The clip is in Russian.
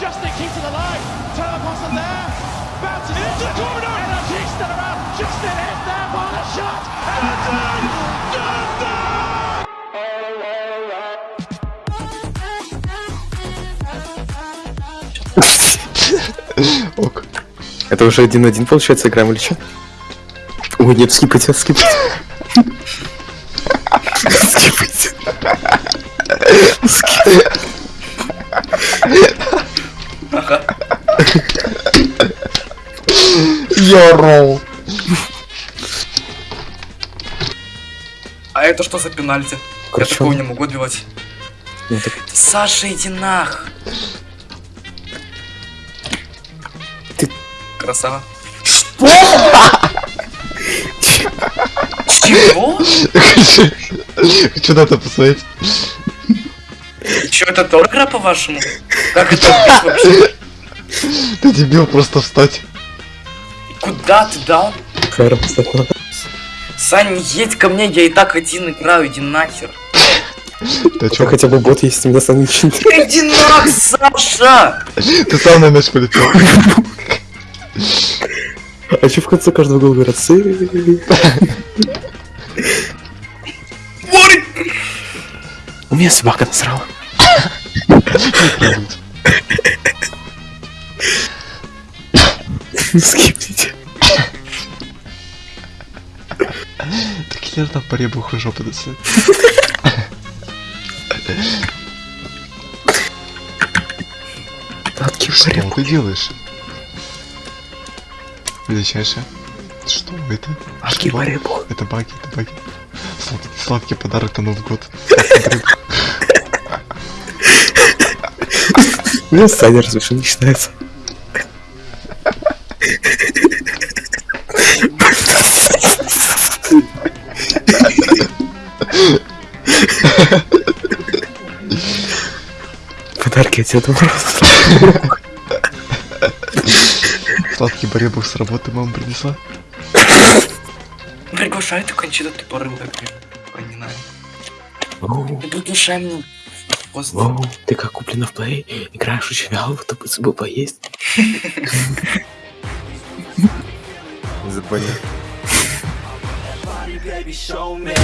Justin keeps it alive. Turner Boston there. Bounces into the corner. Energy still around. Justin hit there. What a shot. Dundon! Dundon! Ок. Это уже один-один, получается, играем или что? Ой, нет, скипайте, скипайте. Скипайте. Йоро. А это что за пенальти? Я Короче, такого не могу отбивать. Ну, так Саша, иди нах. Ты- Красава. Что? Чего? Хочу на это посмотреть. Че, это тоже игра по-вашему? Как это вообще? Ты дебил, просто встать. Куда ты дал? Надо. Сань, едь ко мне, я и так один играю, иди нахер. Тебя чём? хотя бы бот есть, у меня сам ничего Иди нах, Саша! Ты сам на мяч полетел. А че в конце каждого гола говорят? У меня собака насрала. Скипните. Так хер там по ребуху жопу. Татки Что ты делаешь? Величайшее. Что это? Что? баребу. Это баги, это баги. Сладкий, сладкий подарок на Новый год. У меня Саня разве не считается. Подарки от Деда Мороза. Сладкий баребух с работы мама принесла. Приглашай ты кончита тупорылая, блин. Ой, не Ну приглашай меня. Просто. воу, ты как куплена в плей, играешь очень вяло, то бы me.